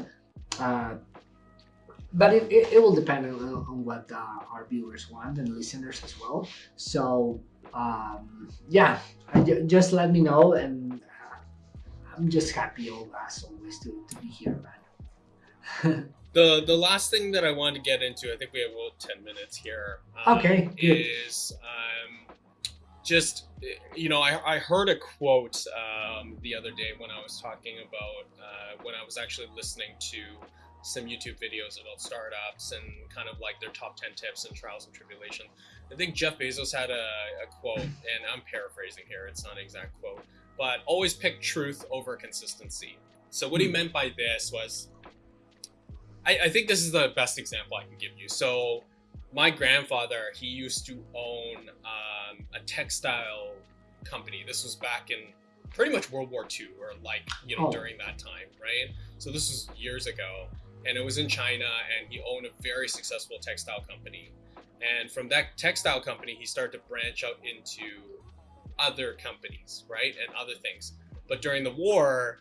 Uh, but it, it, it will depend on, on what uh, our viewers want and listeners as well. So um, yeah I just let me know and uh, i'm just happy as always to, to be here man the the last thing that I wanted to get into I think we have about 10 minutes here um, Okay, good. is um, just you know I, I heard a quote um, the other day when I was talking about uh, when I was actually listening to some YouTube videos about startups and kind of like their top 10 tips and trials and tribulations. I think Jeff Bezos had a, a quote, and I'm paraphrasing here, it's not an exact quote, but always pick truth over consistency. So, what he Hmm. meant by this was I, I think this is the best example I can give you. So, my grandfather, he used to own um, a textile company. This was back in pretty much World War II, or like, you know, Oh. during that time, right? So, this was years ago. And it was in China, and he owned a very successful textile company. And from that textile company, he started to branch out into other companies, right? And other things. But during the war,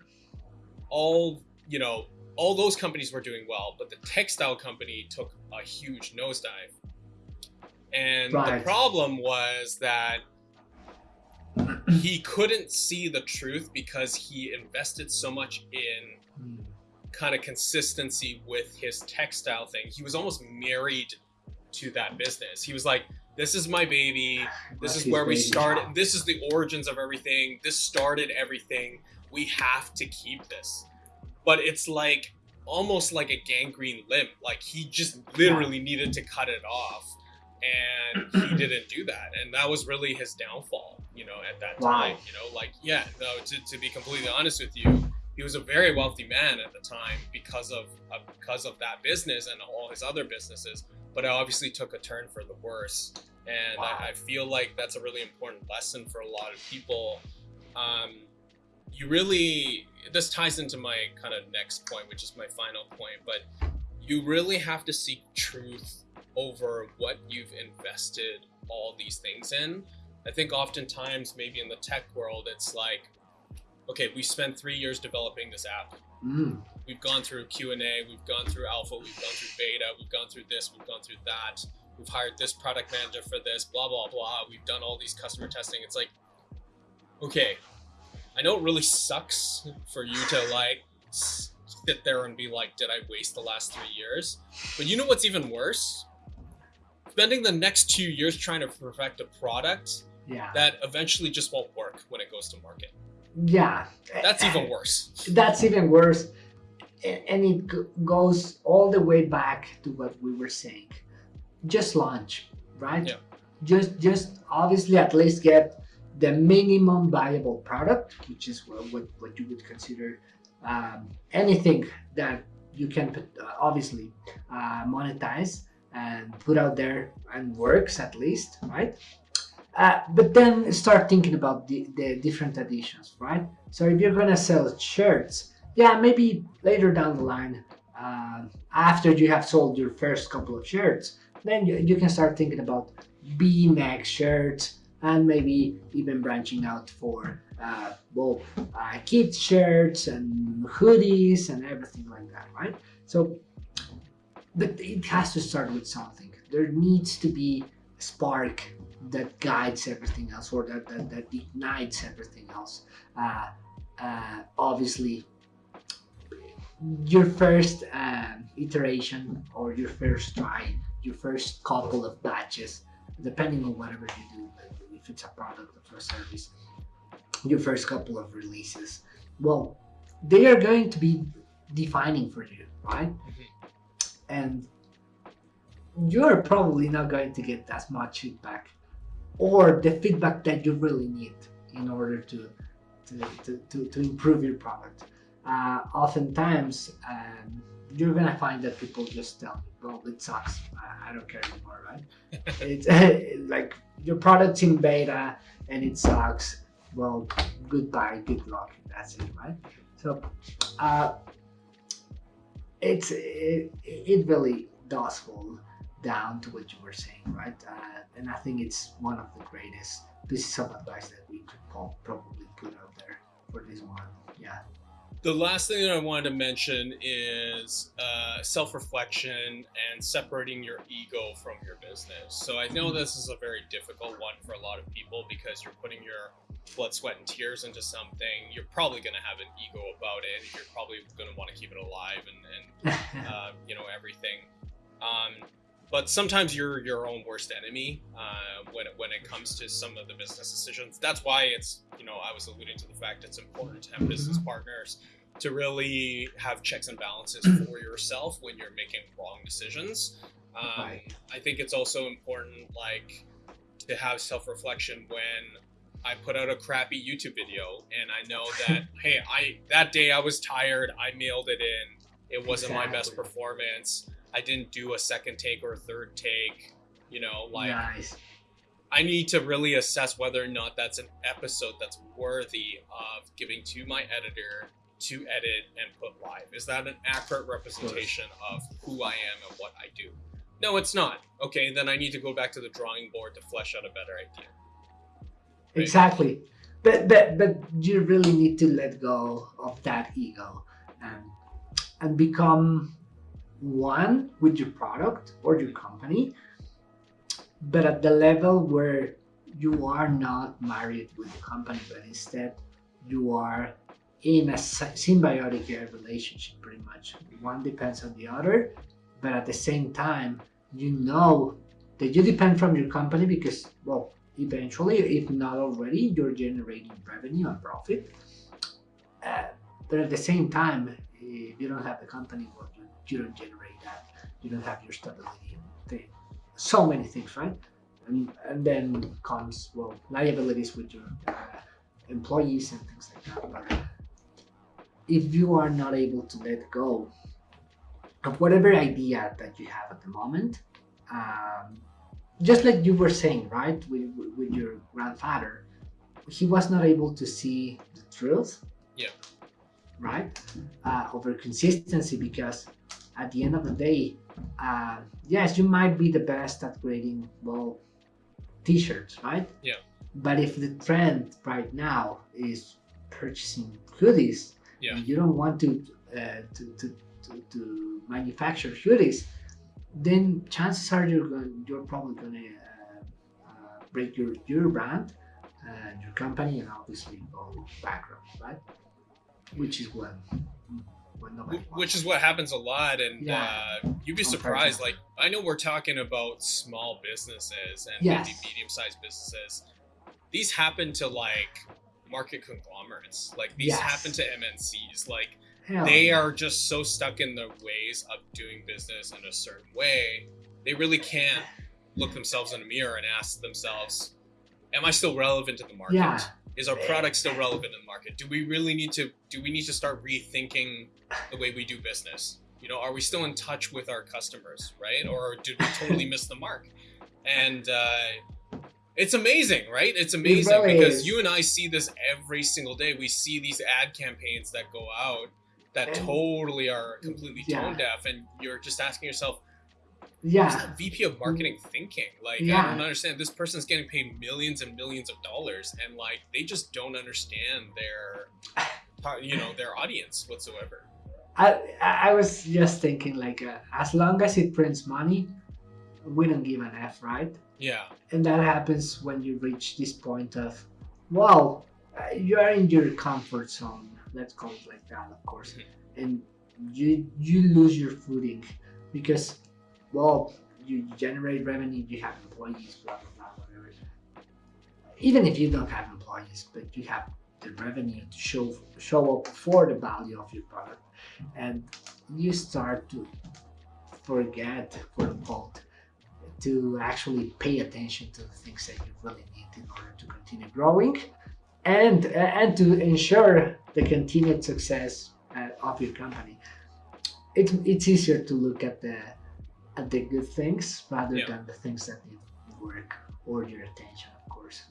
all, you know, all those companies were doing well, but the textile company took a huge nosedive. And the problem was that he couldn't see the truth because he invested so much in Hmm. kind of consistency with his textile thing. He was almost married to that business. He was like, "This is my baby. This That's is where we started. This is the origins of everything. This started everything. We have to keep this." But it's like almost like a gangrene limb. Like he just literally needed to cut it off. And he didn't do that. And that was really his downfall, you know, at that Wow. time. You know, like, yeah, no, to, to be completely honest with you, he was a very wealthy man at the time because of uh, because of that business and all his other businesses. But it obviously took a turn for the worse, and Wow. I, I feel like that's a really important lesson for a lot of people. Um, you really this ties into my kind of next point, which is my final point. But you really have to seek truth over what you've invested all these things in. I think oftentimes, maybe in the tech world, it's like, okay, we spent three years developing this app. Mm. We've gone through Q and A, we've gone through alpha, we've gone through beta, we've gone through this, we've gone through that. We've hired this product manager for this, blah blah blah. We've done all these customer testing. It's like, okay, I know it really sucks for you to like sit there and be like, did I waste the last three years? But you know what's even worse? Spending the next two years trying to perfect a product yeah that eventually just won't work when it goes to market. yeah That's even worse. that's even worse and it goes all the way back to what we were saying just launch right Yeah. just just obviously at least get the minimum viable product which is what, what, what you would consider um, anything that you can put, uh, obviously uh, monetize and put out there and works at least right? Uh, but then start thinking about the, the different additions right? So if you're gonna sell shirts yeah maybe later down the line uh, after you have sold your first couple of shirts then you, you can start thinking about V-neck shirts and maybe even branching out for uh, well uh, kids shirts and hoodies and everything like that right? So but it has to start with something. There needs to be a spark that guides everything else or that, that, that ignites everything else. Uh, uh, obviously your first um, iteration or your first try your first couple of batches depending on whatever you do it's a product or a service your first couple of releases. Well they are going to be defining for you right? And you're probably not going to get as much feedback or the feedback that you really need in order to to, to, to, to improve your product. Uh, oftentimes um, you're gonna find that people just tell me, well it sucks. I, I don't care anymore right? It's like your product's in beta and it sucks. Well goodbye good luck that's it right? So uh, it's it, it really does fall down to what you were saying right? Uh, and i think it's one of the greatest pieces of advice that we could probably put out there for this one yeah The last thing that I wanted to mention is uh, self reflection and separating your ego from your business. So I know this is a very difficult one for a lot of people because you're putting your blood, sweat, and tears into something. You're probably going to have an ego about it. You're probably going to want to keep it alive and, and uh, you know everything. Um, but sometimes you're your own worst enemy uh, when it, when it comes to some of the business decisions. That's why it's you know I was alluding to the fact it's important to have business partners to really have checks and balances for yourself when you're making wrong decisions. Um, Right. I think it's also important like to have self reflection when I put out a crappy YouTube video and I know that hey I that day I was tired I mailed it in it wasn't my best performance I didn't do a second take or a third take you know like nice I need to really assess whether or not that's an episode that's worthy of giving to my editor to edit and put live. Is that an accurate representation of who I am and what I do? No, it's not. Okay, then I need to go back to the drawing board to flesh out a better idea. Right. exactly but but but you really need to let go of that ego and and become one with your product or your company but at the level where you are not married with the company but instead you are in a symbiotic relationship pretty much. One depends on the other but at the same time you know that you depend from your company because well eventually if not already you're generating revenue and profit. Uh, but at the same time if you don't have the company well you, you don't generate that. You don't have your stability so many things right? And, and then comes well liabilities with your uh, employees and things like that. But if you are not able to let go of whatever idea that you have at the moment um, just like you were saying right with, with- your grandfather he was not able to see the truth Yeah. right uh, over consistency because at the end of the day uh, yes you might be the best at creating well t-shirts right Yeah. but if the trend right now is purchasing hoodies Yeah. you don't want to uh, to, to, to, to manufacture hoodies then chances are you're going, you're probably going to uh, uh, break your your brand and your company and obviously go bankrupt, right? Which is what when nobody wants which is what happens a lot and Yeah. uh, you'd be surprised like i know we're talking about small businesses and Yes. medium-sized businesses these happen to like market conglomerates. Like these Yes. happen to mncs like Hell they yeah. are just so stuck in the ways of doing business in a certain way. They really can't look themselves in a mirror and ask themselves am i still relevant to the market? Yeah. is our product still relevant in the market? Do we really need to do we need to start rethinking the way we do business? You know are we still in touch with our customers right? Or did we totally miss the mark? And uh it's amazing right it's amazing really because is. you and i see this every single day we see these ad campaigns that go out that And- totally are completely Yeah. tone deaf and you're just asking yourself Yeah. VP of marketing thinking? Like, I don't understand. This person's getting paid millions and millions of dollars, and like, they just don't understand their, you know, their audience whatsoever. I I I was just thinking like uh, as long as it prints money, we don't give an F, right? Yeah, And that happens when you reach this point of, well, you are in your comfort zone. Let's call it like that, of course. Mhm. And you you lose your footing because, well, you generate revenue, you have employees, blah blah blah, whatever. Even if you don't have employees, but you have the revenue to show show up for the value of your product, and you start to forget, quote unquote, to actually pay attention to the things that you really need in order to continue growing and and to ensure the continued success uh, of your company it's it's easier to look at the at the good things rather Yeah. than the things that need work or your attention of course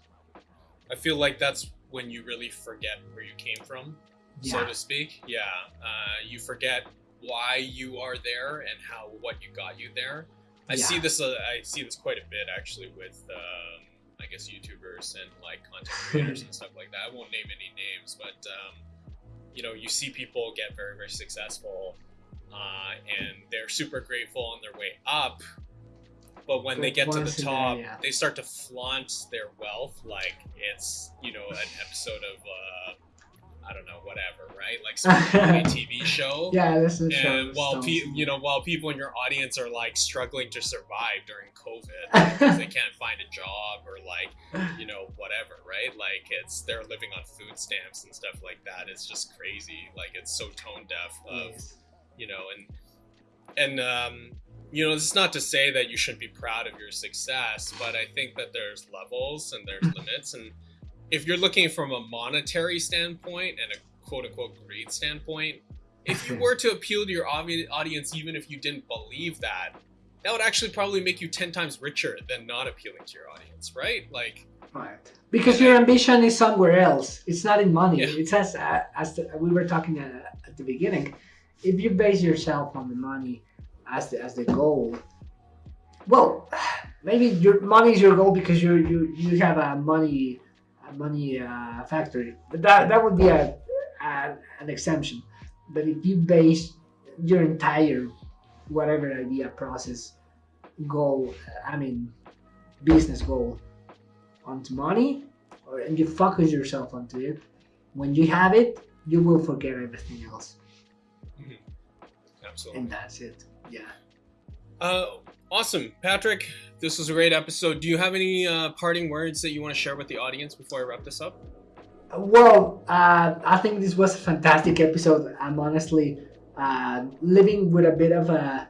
I feel like that's when you really forget where you came from, so to speak. Yeah, uh, you forget why you are there and how what you got you there. I see this. Uh, I see this quite a bit actually with, um, I guess, YouTubers and like content creators and stuff like that. I won't name any names, but um, you know, you see people get very, very successful, uh, and they're super grateful on their way up. But when they get to the top, yeah. they start to flaunt their wealth like it's you know an episode of uh, I don't know whatever, right? Like some TV show. yeah this is And while pe- you know, while people in your audience are like struggling to survive during COVID because they can't find a job or like you know whatever, right? Like it's they're living on food stamps and stuff like that. It's just crazy. Like it's so tone deaf of Yes. you know and and um you know this is not to say that you shouldn't be proud of your success but i think that there's levels and there's limits and if you're looking from a monetary standpoint and a quote unquote greed standpoint if you were to appeal to your audience even if you didn't believe that that would actually probably make you 10 times richer than not appealing to your audience right like Right. Because your ambition is somewhere else. It's not in money. Yeah. It's as uh, as the, we were talking uh, at the beginning. If you base yourself on the money as the as the goal, well, maybe your money is your goal because you you you have a money a money uh, factory. But that that would be a, a an exemption. But if you base your entire whatever idea process goal, I mean business goal onto money or and you focus yourself onto it when you have it you will forget everything else. Absolutely. And that's it. Yeah. Uh, awesome, Patrick. This was a great episode. Do you have any uh, parting words that you want to share with the audience before I wrap this up? well uh, i think this was a fantastic episode i'm honestly uh, living with a bit of a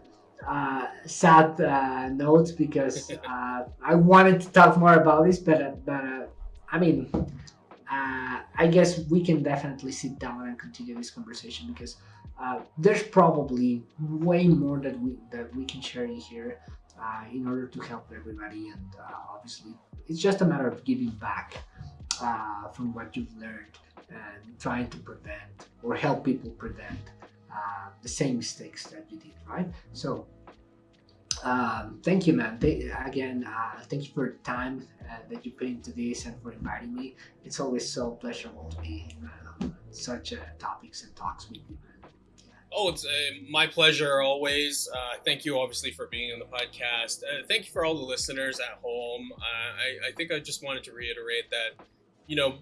uh, sad uh, note because uh, i wanted to talk more about this but, uh, but uh, i mean uh, I guess we can definitely sit down and continue this conversation because uh, there's probably way more that we that we can share in here uh, in order to help everybody, and uh, obviously it's just a matter of giving back uh, from what you've learned and trying to prevent or help people prevent uh, the same mistakes that you did, right? So. Um, thank you, man. Th- again, uh, thank you for the time uh, that you put into this and for inviting me it's always so pleasurable to be in uh, such uh, topics and talks with you. man. Oh, it's uh, my pleasure always. Uh, thank you, obviously, for being on the podcast. Thank you for all the listeners at home. I, I think I just wanted to reiterate that, you know,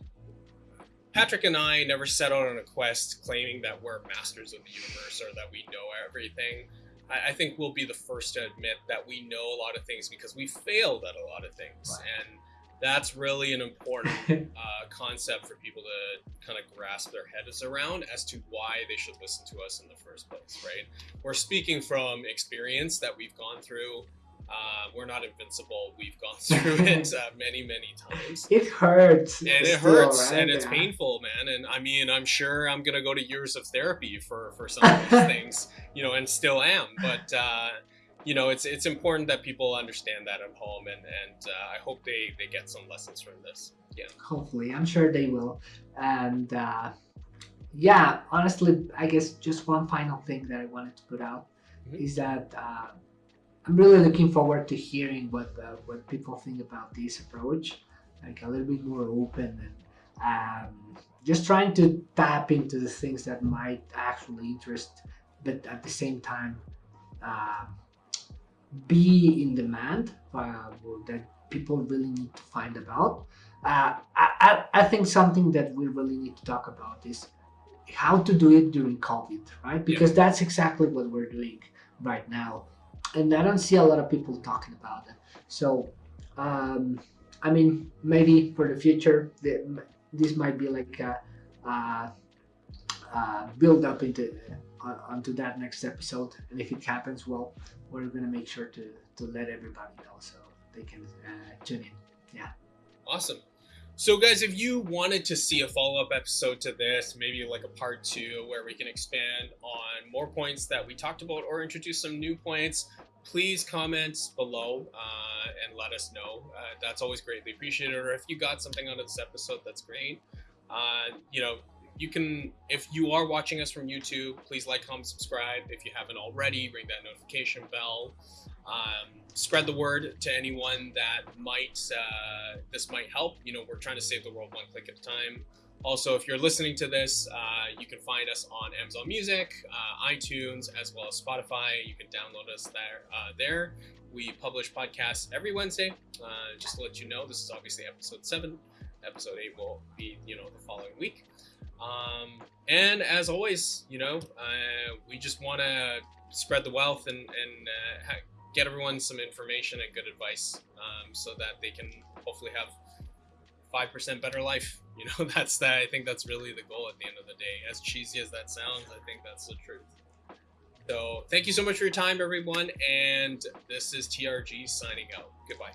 Patrick and I never set out on a quest claiming that we're masters of the universe or that we know everything. I, I think we'll be the first to admit that we know a lot of things because we failed at a lot of things. And that's really an important uh, concept for people to kind of grasp their heads around as to why they should listen to us in the first place, right? We're speaking from experience that we've gone through. Uh, we're not invincible. We've gone through it uh, many, many times. it hurts. And it hurts right? and it's painful, man. And I mean, I'm sure I'm gonna go to years of therapy for for some of these things, you know, and still am. But uh, you know, it's it's important that people understand that at home, and and uh, I hope they they get some lessons from this. Yeah. hopefully i'm sure they will and uh, yeah honestly i guess just one final thing that i wanted to put out Mhm. is that uh, i'm really looking forward to hearing what uh, what people think about this approach like a little bit more open and um, just trying to tap into the things that might actually interest but at the same time uh, be in demand uh, that people really need to find about uh, I, I, I think something that we really need to talk about is how to do it during COVID, right? Because that's exactly what we're doing right now. And I don't see a lot of people talking about it. So, um, I mean, maybe for the future, the, this might be like a, uh, uh, build up into uh, onto that next episode. And if it happens, well, we're gonna make sure to to let everybody know so they can uh, tune in. Yeah. Awesome. So, guys, if you wanted to see a follow up episode to this, maybe like a part two where we can expand on more points that we talked about or introduce some new points, please comment below uh, and let us know. Uh, that's always greatly appreciated. Or if you got something out of this episode, that's great. Uh, you know, you can, if you are watching us from YouTube, please like, comment, subscribe. If you haven't already, ring that notification bell. Um, spread the word to anyone that might uh, this might help. You know, we're trying to save the world one click at a time. Also, if you're listening to this, uh, you can find us on Amazon Music, uh, iTunes, as well as Spotify. You can download us there. Uh, there, we publish podcasts every Wednesday. Uh, just to let you know, this is obviously episode seven. Episode eight will be, you know, the following week. Um, and as always, you know, uh, we just want to spread the wealth and, and get everyone some information and good advice um, so that they can hopefully have 5% better life. You know, that's that. I think that's really the goal at the end of the day. As cheesy as that sounds, I think that's the truth. So, thank you so much for your time, everyone. And this is TRG signing out. Goodbye.